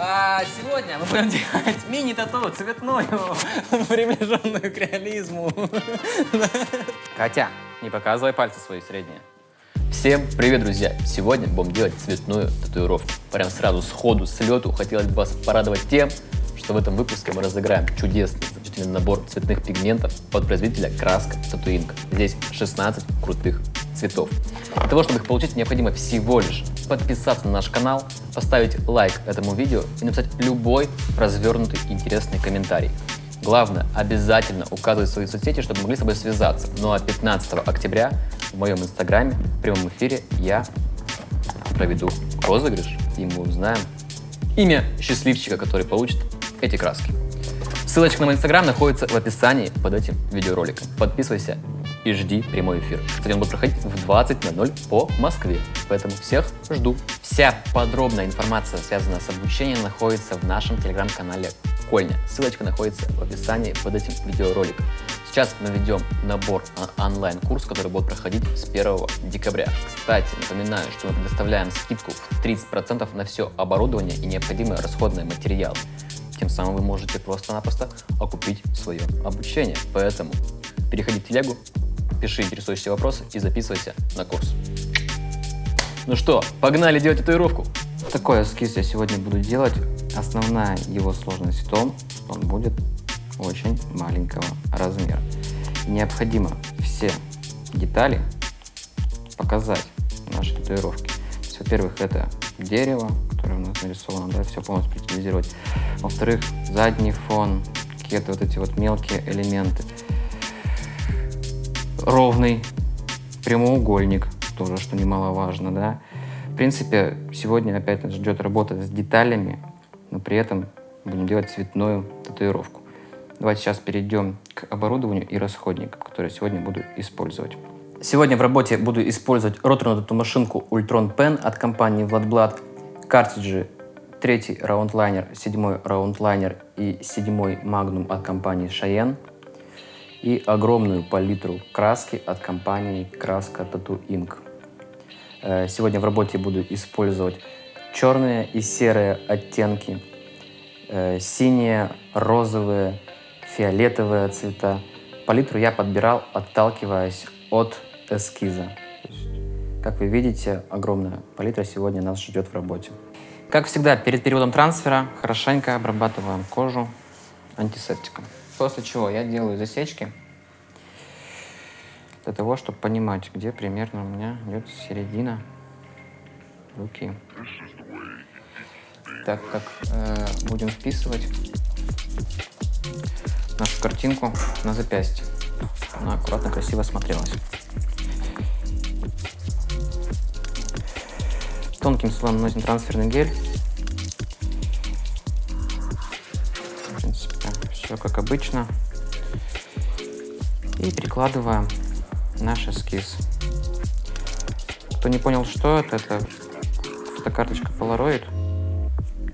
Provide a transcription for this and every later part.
А сегодня мы будем делать мини-тату цветную, приближенную к реализму. Катя, не показывай пальцы свои средние. Всем привет, друзья! Сегодня будем делать цветную татуировку. Прям сразу сходу, с лету хотелось бы вас порадовать тем, что в этом выпуске мы разыграем чудесный, замечательный набор цветных пигментов от производителя Краска Татуинг. Здесь 16 крутых цветов. Для того, чтобы их получить, необходимо всего лишь подписаться на наш канал, поставить лайк этому видео и написать любой развернутый интересный комментарий. Главное, обязательно указывать свои соцсети, чтобы могли с тобой связаться. Ну а 15 октября в моем инстаграме в прямом эфире я проведу розыгрыш, и мы узнаем имя счастливчика, который получит эти краски. Ссылочка на мой инстаграм находится в описании под этим видеороликом. Подписывайся и жди прямой эфир. Кстати, он будет проходить в 20.00 по Москве, поэтому всех жду. Вся подробная информация, связанная с обучением, находится в нашем телеграм-канале Кольня. Ссылочка находится в описании под этим видеороликом. Сейчас мы ведем набор онлайн-курс, который будет проходить с 1 декабря. Кстати, напоминаю, что мы предоставляем скидку в 30% на все оборудование и необходимые расходные материалы. Тем самым вы можете просто-напросто окупить свое обучение. Поэтому переходи в телегу, пиши интересующие вопросы и записывайся на курс. Ну что, погнали делать татуировку! Такой эскиз я сегодня буду делать. Основная его сложность в том, что он будет очень маленького размера. Необходимо все детали показать нашей татуировке. Во-первых, это дерево, которое у нас нарисовано, да, все полностью детализировать. Во-вторых, задний фон, какие-то вот эти вот мелкие элементы ровный прямоугольник, тоже, что немаловажно, да. В принципе, сегодня опять нас ждет работа с деталями, но при этом будем делать цветную татуировку. Давайте сейчас перейдем к оборудованию и расходникам, которые сегодня буду использовать. Сегодня в работе буду использовать роторную тату-машинку Ultron Pen от компании Vladblad, картриджи третий раунд-лайнер, седьмой раунд-лайнер и седьмой магнум от компании Cheyenne – и огромную палитру краски от компании Краска Tattoo Inc. Э, сегодня в работе буду использовать черные и серые оттенки, э, синие, розовые, фиолетовые цвета. Палитру я подбирал, отталкиваясь от эскиза. Как вы видите, огромная палитра сегодня нас ждет в работе. Как всегда, перед периодом трансфера хорошенько обрабатываем кожу антисептиком. После чего я делаю засечки для того, чтобы понимать, где примерно у меня идет середина руки. Так как э, будем вписывать нашу картинку на запястье. Она аккуратно, красиво смотрелась. Тонким слоем наносим трансферный гель обычно. И прикладываем наш эскиз. Кто не понял, что это, это фотокарточка Polaroid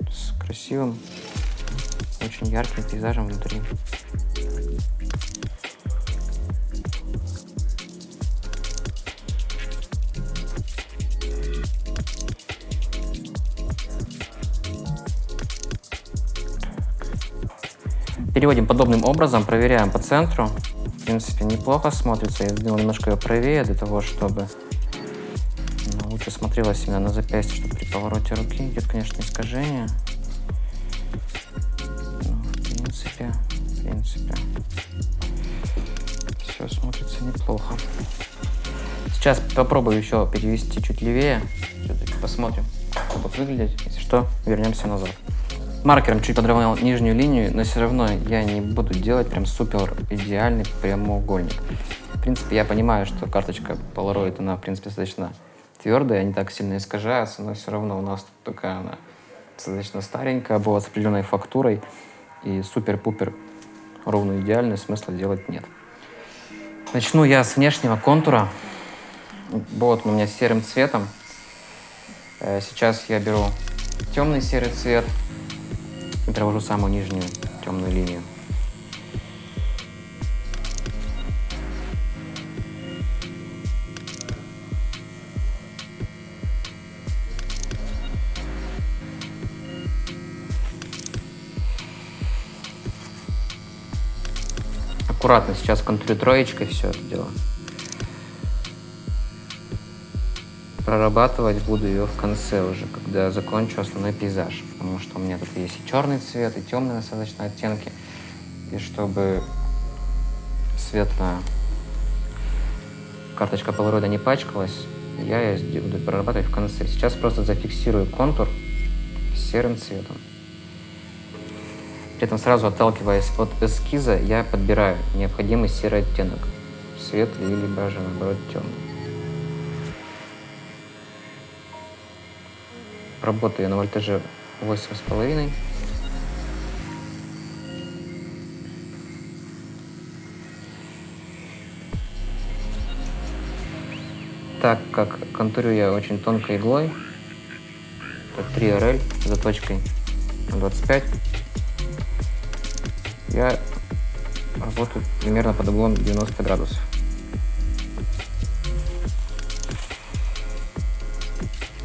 с красивым, очень ярким пейзажем внутри. Переводим подобным образом, проверяем по центру. В принципе, неплохо смотрится. Я сделал немножко ее правее для того, чтобы ну, лучше смотрелась именно на запястье, чтобы при повороте руки идет, конечно, искажение. Ну, в принципе, в принципе, все смотрится неплохо. Сейчас попробую еще перевести чуть левее. Посмотрим, как будет выглядеть. Если что, вернемся назад. Маркером чуть подровнял нижнюю линию, но все равно я не буду делать прям супер идеальный прямоугольник. В принципе, я понимаю, что карточка Polaroid, она, в принципе, достаточно твердая, не так сильно искажается, но все равно у нас тут такая она достаточно старенькая была, с определенной фактурой, и супер-пупер ровно идеальный смысла делать нет. Начну я с внешнего контура. Вот у меня серым цветом. Э, сейчас я беру темный серый цвет, и провожу самую нижнюю темную линию. Аккуратно сейчас контрю троечкой все это дело. Прорабатывать буду ее в конце уже, когда закончу основной пейзаж. Потому что у меня тут есть и черный цвет, и темные достаточно оттенки. И чтобы светлая карточка полароида не пачкалась, я ее буду прорабатывать в конце. Сейчас просто зафиксирую контур серым цветом. При этом сразу отталкиваясь от эскиза, я подбираю необходимый серый оттенок. Светлый или даже наоборот темный. Работаю на вольтаже 8,5. Так как контурю я очень тонкой иглой, это 3 RL с заточкой 25, я работаю примерно под углом 90 градусов.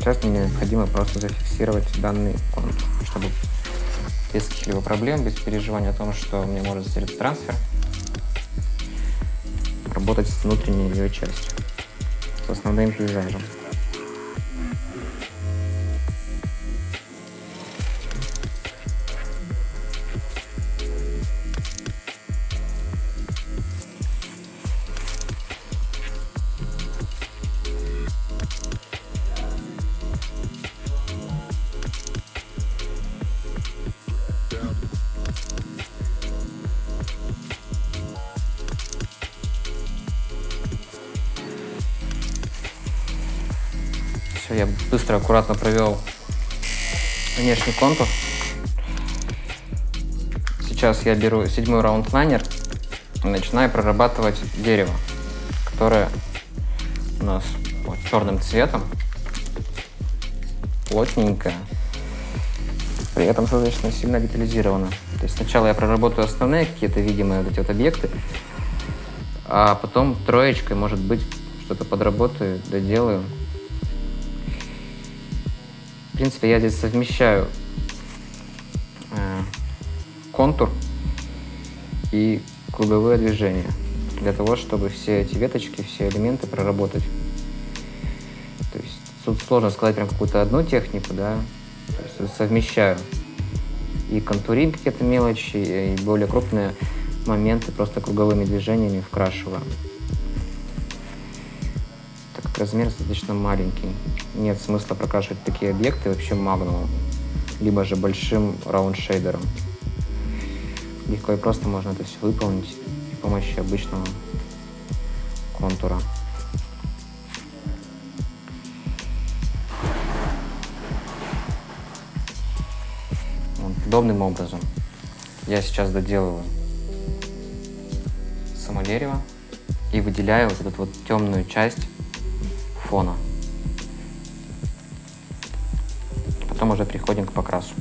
Сейчас мне необходимо просто зафиксировать данный контур, чтобы без каких-либо проблем, без переживания о том, что мне может затерять трансфер, работать с внутренней ее частью, с основным пейзажем. Я быстро, аккуратно провел внешний контур. Сейчас я беру седьмой раунд лайнер и начинаю прорабатывать дерево, которое у нас вот, черным цветом, плотненькое, при этом достаточно сильно детализировано. То есть сначала я проработаю основные какие-то видимые вот эти вот объекты, а потом троечкой, может быть, что-то подработаю, доделаю принципе, я здесь совмещаю э, контур и круговые движения для того, чтобы все эти веточки, все элементы проработать. То есть тут сложно сказать прям какую-то одну технику, да, То есть совмещаю и контурим какие-то мелочи, и более крупные моменты просто круговыми движениями вкрашиваю размер достаточно маленький. Нет смысла прокрашивать такие объекты вообще магнумом, либо же большим раунд-шейдером. Легко и просто можно это все выполнить при помощи обычного контура. Подобным образом я сейчас доделываю само дерево и выделяю вот эту вот темную часть фона. Потом уже приходим к покрасу.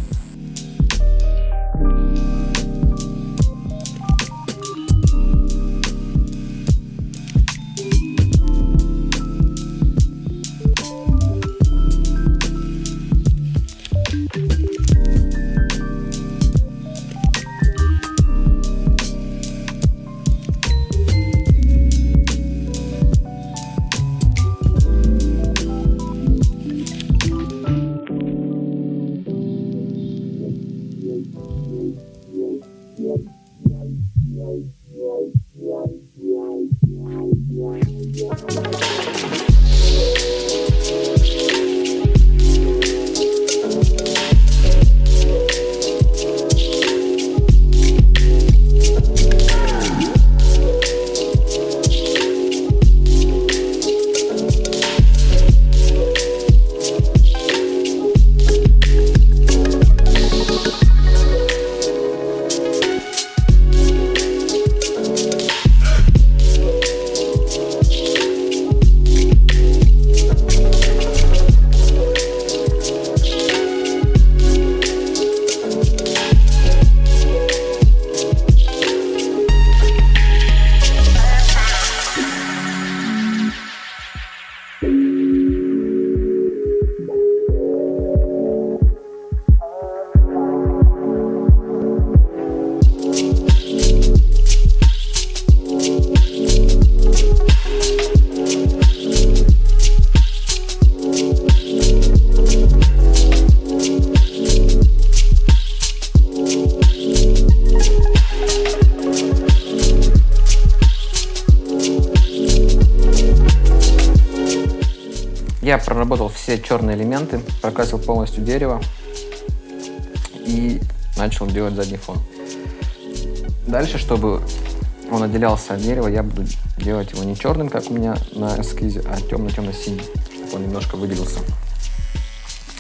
Все черные элементы, прокрасил полностью дерево и начал делать задний фон. Дальше, чтобы он отделялся от дерева, я буду делать его не черным, как у меня на эскизе, а темно-темно-синим, чтобы он немножко выделился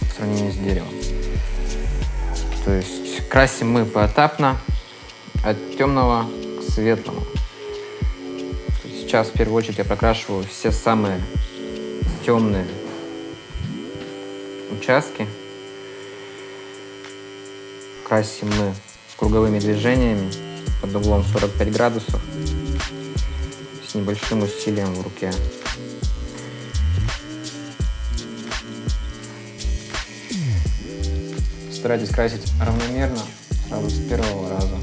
в сравнении с деревом. То есть красим мы поэтапно от темного к светлому. Сейчас в первую очередь я прокрашиваю все самые темные участки. Красим мы круговыми движениями под углом 45 градусов с небольшим усилием в руке. Старайтесь красить равномерно, сразу с первого раза.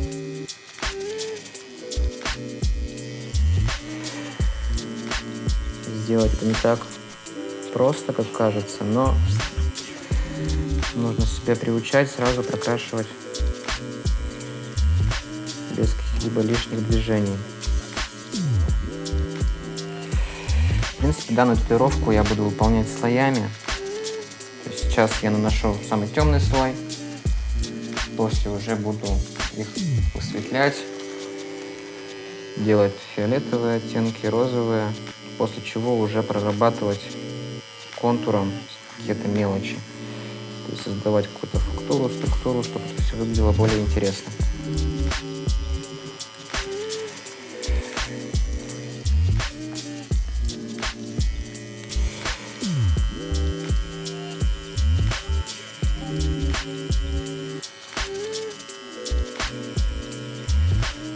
Сделать это не так просто, как кажется, но нужно себя приучать сразу прокрашивать без каких-либо лишних движений. В принципе, данную татуировку я буду выполнять слоями. сейчас я наношу самый темный слой, после уже буду их высветлять, делать фиолетовые оттенки, розовые, после чего уже прорабатывать контуром какие-то мелочи. Создавать какую-то фактуру, структуру, чтобы это все выглядело более интересно.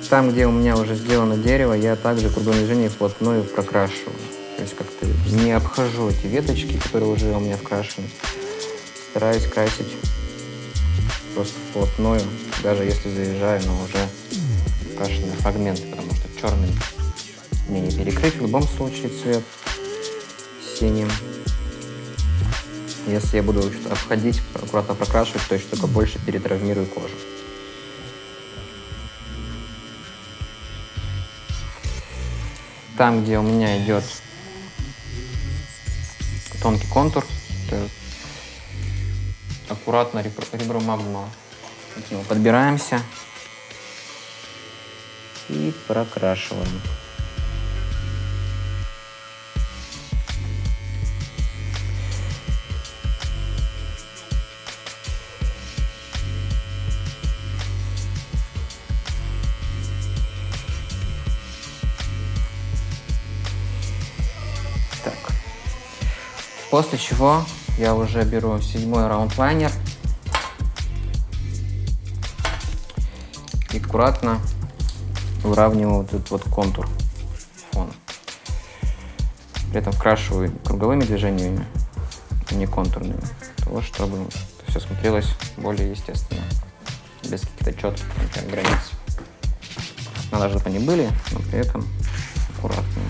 Там, где у меня уже сделано дерево, я также кругом движения вплотную прокрашиваю. То есть как-то не обхожу эти веточки, которые уже у меня вкрашены. Стараюсь красить просто вплотную, даже если заезжаю на уже крашенные фрагменты, потому что черным мне не перекрыть в любом случае цвет синим. Если я буду обходить, аккуратно прокрашивать, то есть только больше перетравмирую кожу. Там, где у меня идет тонкий контур, аккуратно ребро магнума подбираемся. И прокрашиваем. После чего я уже беру седьмой раундлайнер и аккуратно выравниваю вот этот вот контур фона. При этом вкрашиваю круговыми движениями, а не контурными, того, чтобы все смотрелось более естественно, без каких-то четких например, границ. Надо, чтобы они были, но при этом аккуратные.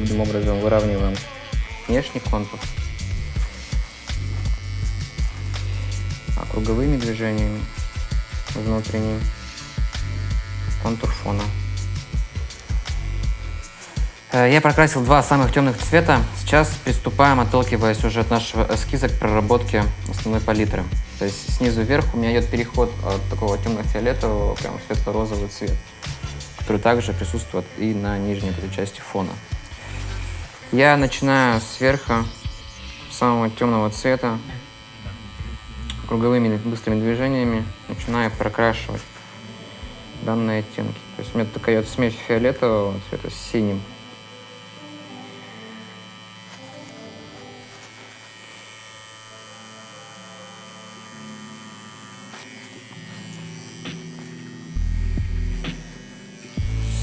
Подобным образом выравниваем внешний контур. А круговыми движениями внутренний контур фона. Э, я прокрасил два самых темных цвета. Сейчас приступаем, отталкиваясь уже от нашего эскиза к проработке основной палитры. То есть снизу вверх у меня идет переход от такого темно-фиолетового прям светло-розовый цвет, который также присутствует и на нижней части фона. Я начинаю сверху, самого темного цвета, круговыми быстрыми движениями начинаю прокрашивать данные оттенки. То есть у меня такая вот смесь фиолетового цвета с синим.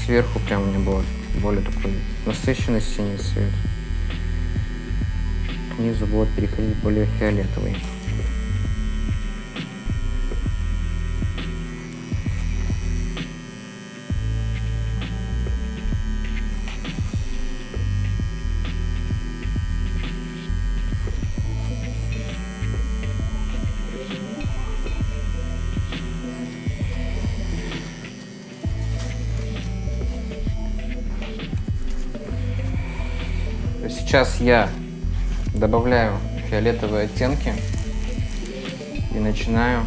Сверху прям у меня было более такой насыщенный синий цвет. К будет переходить более фиолетовый. Сейчас я добавляю фиолетовые оттенки и начинаю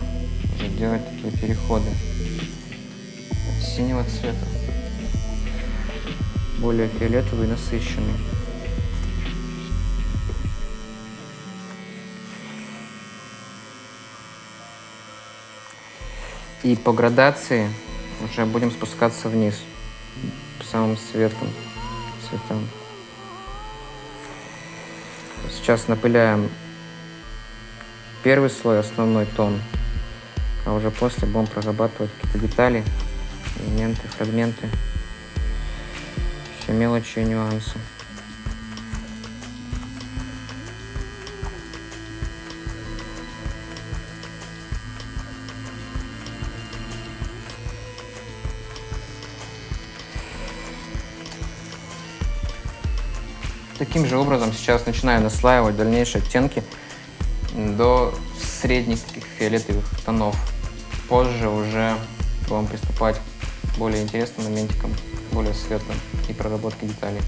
делать такие переходы от синего цвета более фиолетовый насыщенный. И по градации уже будем спускаться вниз по самым светлым цветам. Сейчас напыляем первый слой, основной тон, а уже после будем прорабатывать какие-то детали, элементы, фрагменты, все мелочи и нюансы. Таким же образом сейчас начинаю наслаивать дальнейшие оттенки до средних таких фиолетовых тонов. Позже уже будем приступать к более интересным моментикам, более светлым и проработке деталей.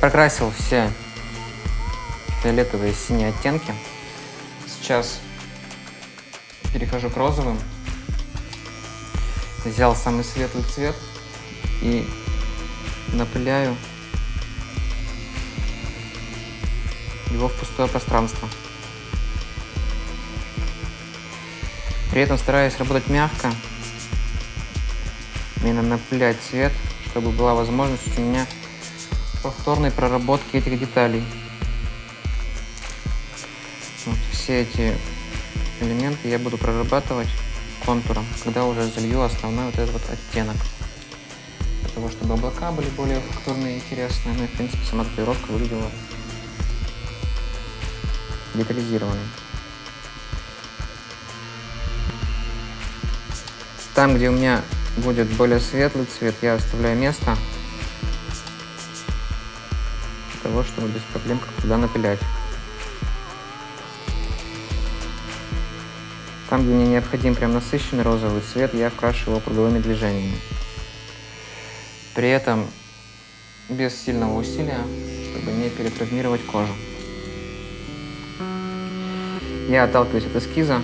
Прокрасил все фиолетовые и синие оттенки. Сейчас перехожу к розовым. Взял самый светлый цвет и напыляю его в пустое пространство. При этом стараюсь работать мягко, именно напылять цвет, чтобы была возможность у меня повторной проработки этих деталей. Вот, все эти элементы я буду прорабатывать контуром, когда уже залью основной вот этот вот оттенок. Для того, чтобы облака были более фактурные и интересные. Ну и, в принципе, сама татуировка выглядела детализированной. Там, где у меня будет более светлый цвет, я оставляю место того, чтобы без проблем как туда напилять. Там, где мне необходим прям насыщенный розовый цвет, я вкрашиваю его круговыми движениями. При этом без сильного усилия, чтобы не перетравмировать кожу. Я отталкиваюсь от эскиза,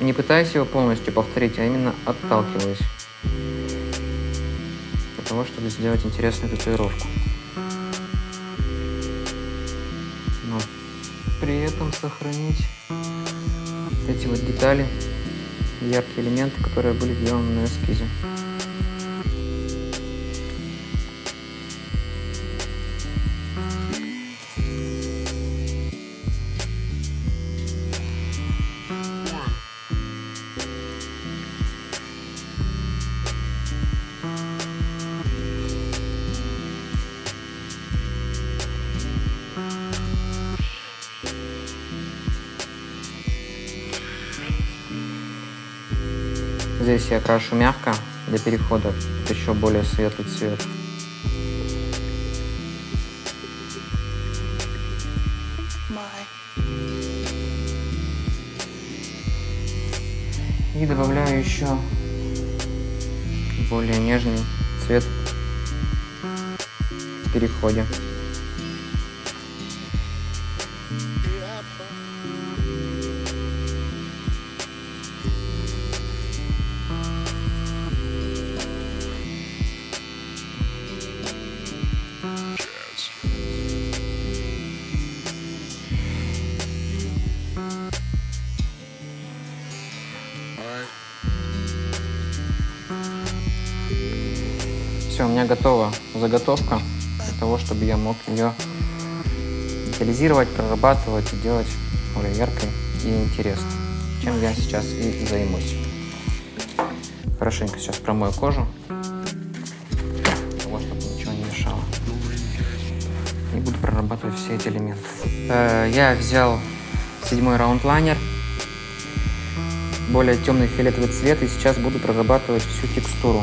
не пытаюсь его полностью повторить, а именно отталкиваюсь. Для того, чтобы сделать интересную татуировку. При этом сохранить эти вот детали, яркие элементы, которые были сделаны на эскизе. Здесь я крашу мягко для перехода еще более светлый цвет. И добавляю еще более нежный цвет в переходе. Заготовка для того, чтобы я мог ее детализировать, прорабатывать и делать более яркой и интересной, чем я сейчас и займусь. Хорошенько сейчас промою кожу, того, чтобы ничего не мешало. И буду прорабатывать все эти элементы. Э, я взял седьмой раунд лайнер более темный фиолетовый цвет и сейчас буду прорабатывать всю текстуру.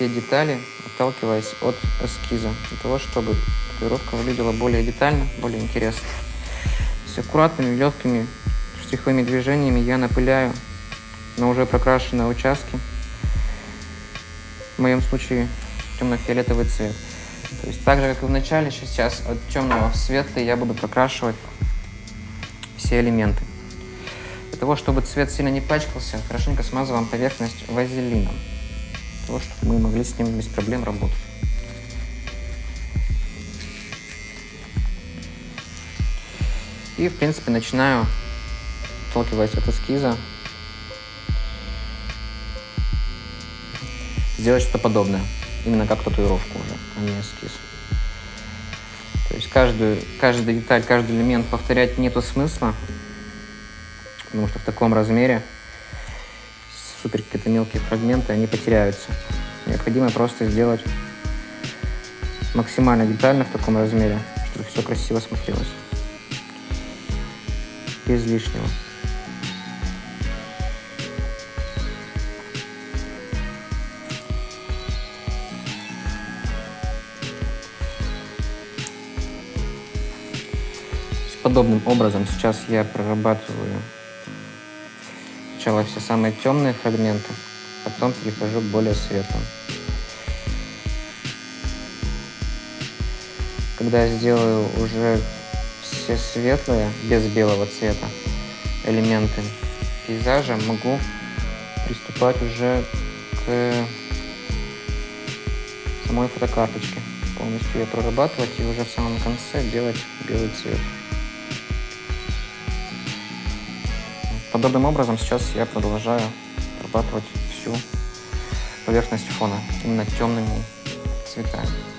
Все детали, отталкиваясь от эскиза, для того, чтобы татуировка выглядела более детально, более интересно. С аккуратными, легкими штриховыми движениями я напыляю на уже прокрашенные участки. В моем случае темно-фиолетовый цвет. То есть так же, как и в начале, сейчас от темного в светлый я буду прокрашивать все элементы. Для того, чтобы цвет сильно не пачкался, хорошенько смазываем поверхность вазелином. Того, чтобы мы могли с ним без проблем работать. И, в принципе, начинаю, отталкиваясь от эскиза, сделать что-то подобное. Именно как татуировку уже, а не эскиз. То есть каждую, каждую деталь, каждый элемент повторять нету смысла, потому что в таком размере супер какие-то мелкие фрагменты, они потеряются. Необходимо просто сделать максимально детально в таком размере, чтобы все красиво смотрелось. Без лишнего. подобным образом сейчас я прорабатываю сначала все самые темные фрагменты, потом перехожу к более светлым. Когда сделаю уже все светлые, без белого цвета, элементы пейзажа, могу приступать уже к самой фотокарточке. Полностью ее прорабатывать и уже в самом конце делать белый цвет. Подобным образом сейчас я продолжаю обрабатывать всю поверхность фона именно темными цветами.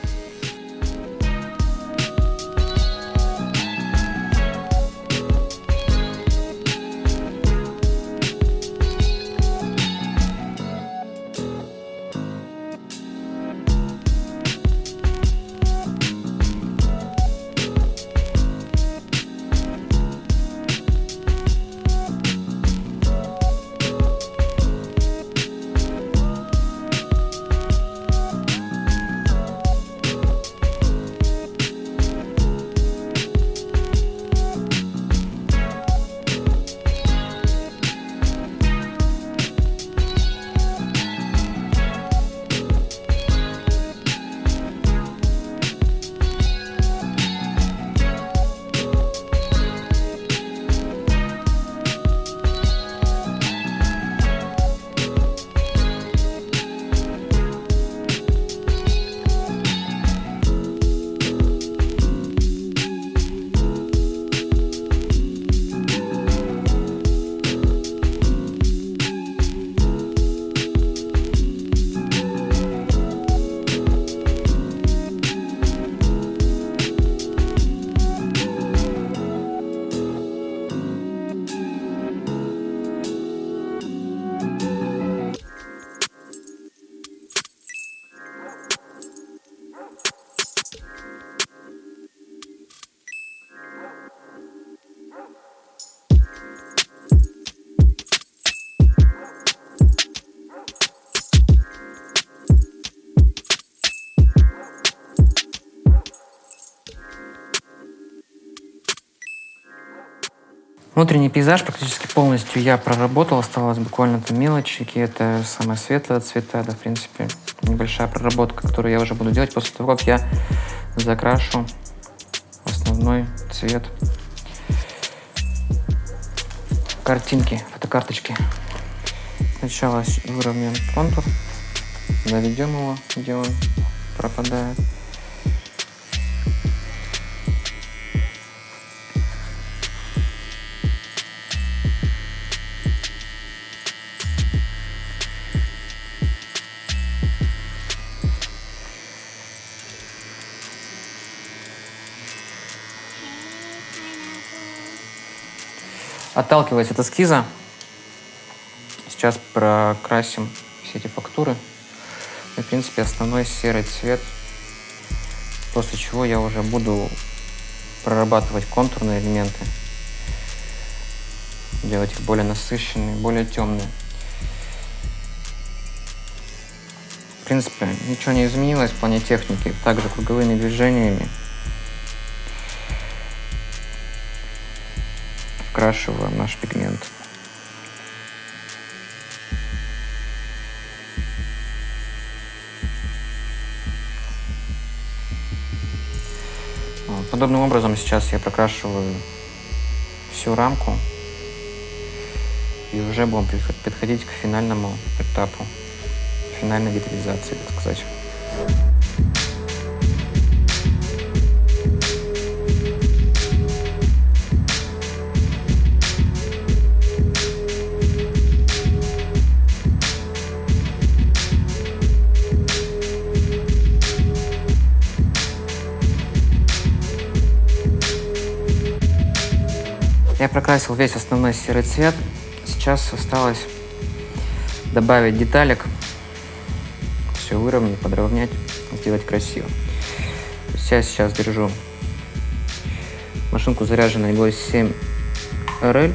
Внутренний пейзаж практически полностью я проработал, осталось буквально там мелочи, какие-то самые светлые цвета, да, в принципе, небольшая проработка, которую я уже буду делать после того, как я закрашу основной цвет картинки, фотокарточки. Сначала выровняем контур, доведем его, где он пропадает. Отталкиваясь от эскиза, сейчас прокрасим все эти фактуры. И, в принципе, основной серый цвет, после чего я уже буду прорабатывать контурные элементы. делать их более насыщенные, более темные. В принципе, ничего не изменилось в плане техники. Также круговыми движениями вкрашиваем наш пигмент. Подобным образом сейчас я прокрашиваю всю рамку и уже будем подходить к финальному этапу, финальной детализации, так сказать. Прокрасил весь основной серый цвет. Сейчас осталось добавить деталек, все выровнять, подровнять, сделать красиво. Я сейчас держу машинку заряженной иглой 7 RL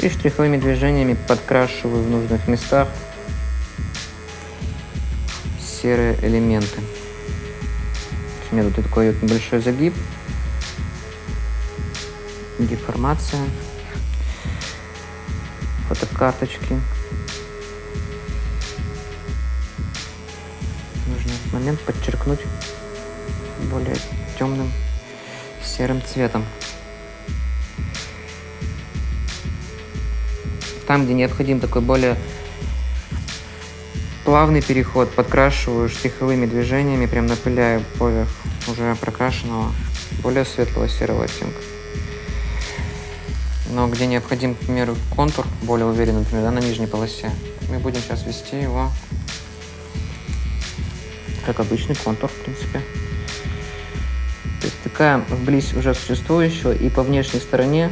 и штриховыми движениями подкрашиваю в нужных местах серые элементы. У меня тут такой небольшой загиб, деформация, фотокарточки. Нужно этот момент подчеркнуть более темным серым цветом. Там, где необходим такой более плавный переход, подкрашиваю штриховыми движениями, прям напыляю поверх уже прокрашенного более светлого серого оттенка но где необходим, к примеру, контур более уверенный, например, да, на нижней полосе, мы будем сейчас ввести его как обычный контур, в принципе. Такая вблизь уже существующего и по внешней стороне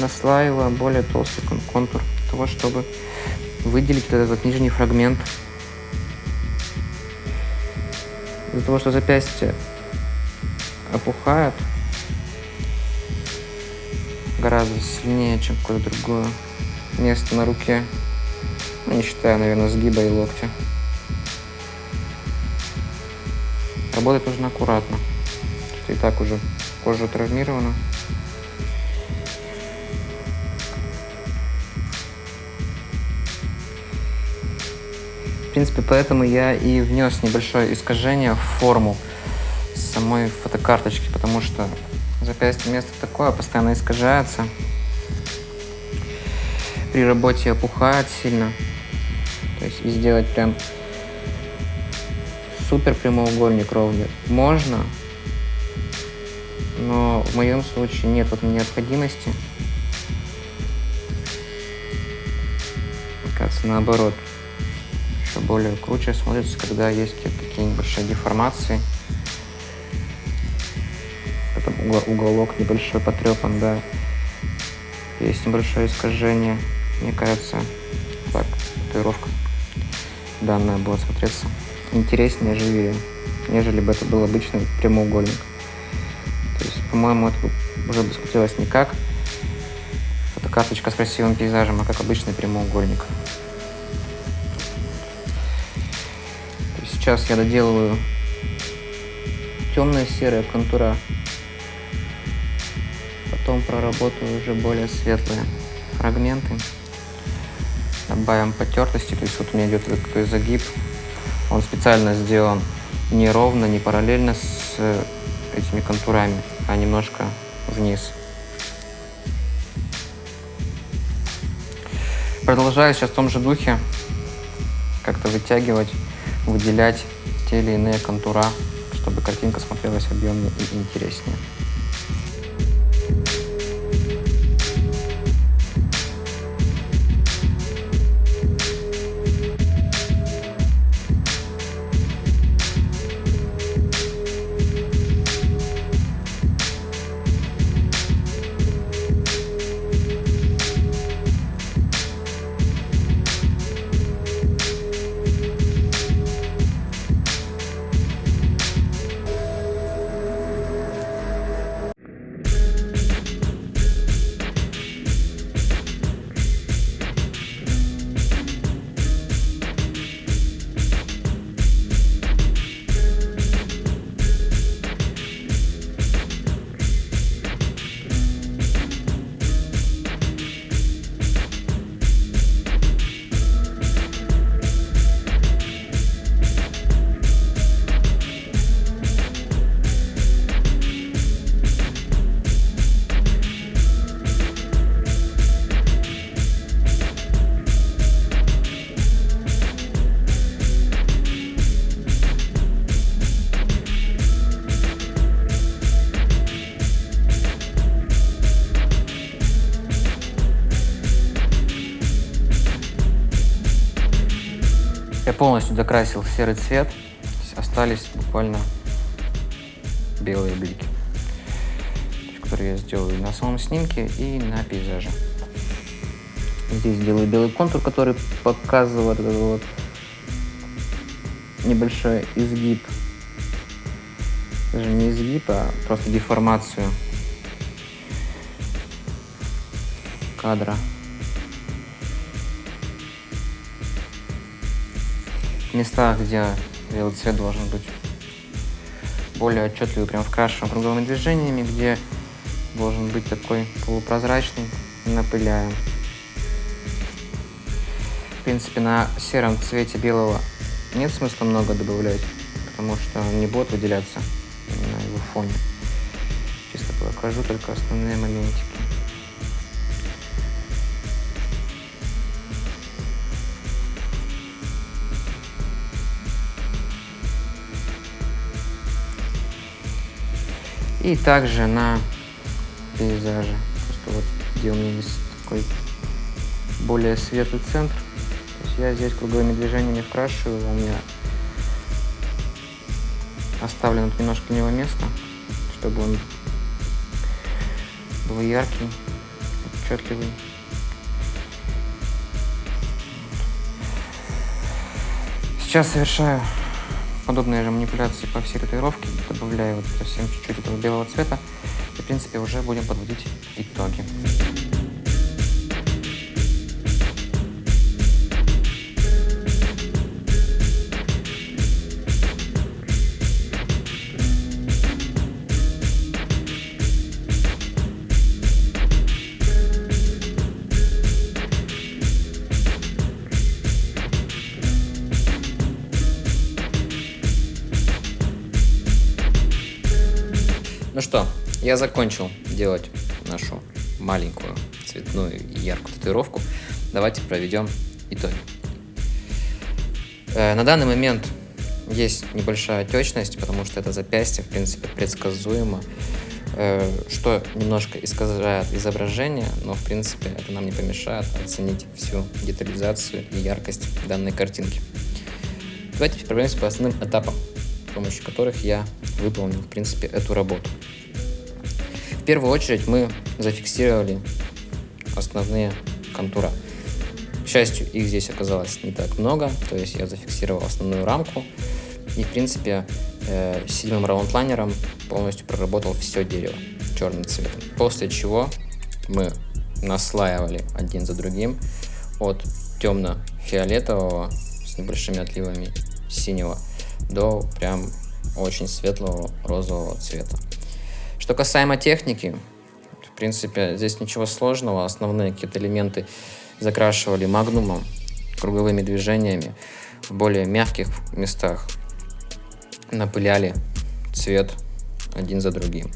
наслаиваю более толстый контур того, чтобы выделить вот этот нижний фрагмент. Из-за того, что запястье опухает, гораздо сильнее, чем какое-то другое место на руке. Ну, не считая, наверное, сгиба и локтя. Работать нужно аккуратно, что и так уже кожа травмирована. В принципе, поэтому я и внес небольшое искажение в форму самой фотокарточки, потому что Запястье место такое, постоянно искажается. При работе опухает сильно. То есть и сделать прям супер прямоугольник ровный можно, но в моем случае нет вот необходимости. Кажется, наоборот, еще более круче смотрится, когда есть какие-то небольшие деформации уголок небольшой потрепан, да. Есть небольшое искажение. Мне кажется, так, татуировка данная будет смотреться интереснее, живее, нежели бы это был обычный прямоугольник. То есть, по-моему, это уже бы смотрелось не как фотокарточка с красивым пейзажем, а как обычный прямоугольник. Сейчас я доделываю темная серая контура потом проработаю уже более светлые фрагменты. Добавим потертости, то есть вот у меня идет такой загиб. Он специально сделан не ровно, не параллельно с этими контурами, а немножко вниз. Продолжаю сейчас в том же духе как-то вытягивать, выделять те или иные контура, чтобы картинка смотрелась объемнее и интереснее. Полностью докрасил серый цвет. Остались буквально белые блики, которые я сделаю на самом снимке и на пейзаже. Здесь делаю белый контур, который показывает вот небольшой изгиб. Даже не изгиб, а просто деформацию кадра. Местах, где цвет должен быть более отчетливый, прям вкрашиваем круговыми движениями, где должен быть такой полупрозрачный, напыляем. В принципе, на сером цвете белого нет смысла много добавлять, потому что он не будет выделяться на его фоне. Чисто покажу только основные моментики. И также на пейзаже. Просто вот где у меня есть такой более светлый центр. То есть я здесь круговыми движениями вкрашиваю, у меня оставлено немножко него место, чтобы он был яркий, отчетливый. Сейчас совершаю подобные же манипуляции по всей татуировке, добавляю вот совсем чуть-чуть этого белого цвета, и, в принципе, уже будем подводить итоги. Я закончил делать нашу маленькую цветную яркую татуировку. Давайте проведем итоги. Э, на данный момент есть небольшая отечность, потому что это запястье, в принципе, предсказуемо, э, что немножко искажает изображение, но, в принципе, это нам не помешает оценить всю детализацию и яркость данной картинки. Давайте пройдемся по основным этапам, с помощью которых я выполнил, в принципе, эту работу. В первую очередь мы зафиксировали основные контура. К счастью, их здесь оказалось не так много, то есть я зафиксировал основную рамку и, в принципе, э, седьмым раунд-лайнером полностью проработал все дерево черным цветом. После чего мы наслаивали один за другим от темно-фиолетового с небольшими отливами синего до прям очень светлого розового цвета. Что касаемо техники, в принципе, здесь ничего сложного. Основные какие-то элементы закрашивали магнумом, круговыми движениями. В более мягких местах напыляли цвет один за другим.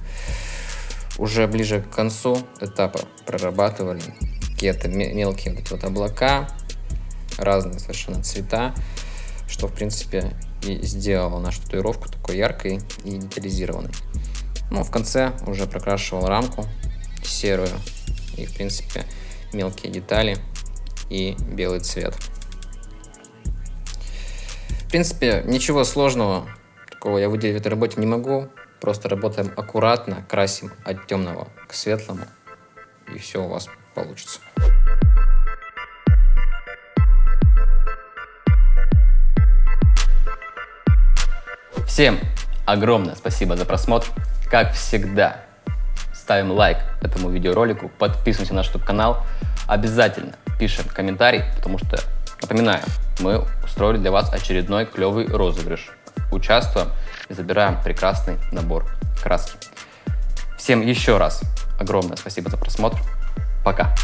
Уже ближе к концу этапа прорабатывали какие-то мелкие вот, вот облака, разные совершенно цвета, что, в принципе, и сделала нашу татуировку такой яркой и детализированной. Ну, в конце уже прокрашивал рамку серую и, в принципе, мелкие детали и белый цвет. В принципе, ничего сложного такого я выделить в этой работе не могу. Просто работаем аккуратно, красим от темного к светлому, и все у вас получится. Всем огромное спасибо за просмотр. Как всегда, ставим лайк этому видеоролику, подписываемся на наш YouTube-канал. Обязательно пишем комментарий, потому что, напоминаю, мы устроили для вас очередной клевый розыгрыш. Участвуем и забираем прекрасный набор краски. Всем еще раз огромное спасибо за просмотр. Пока!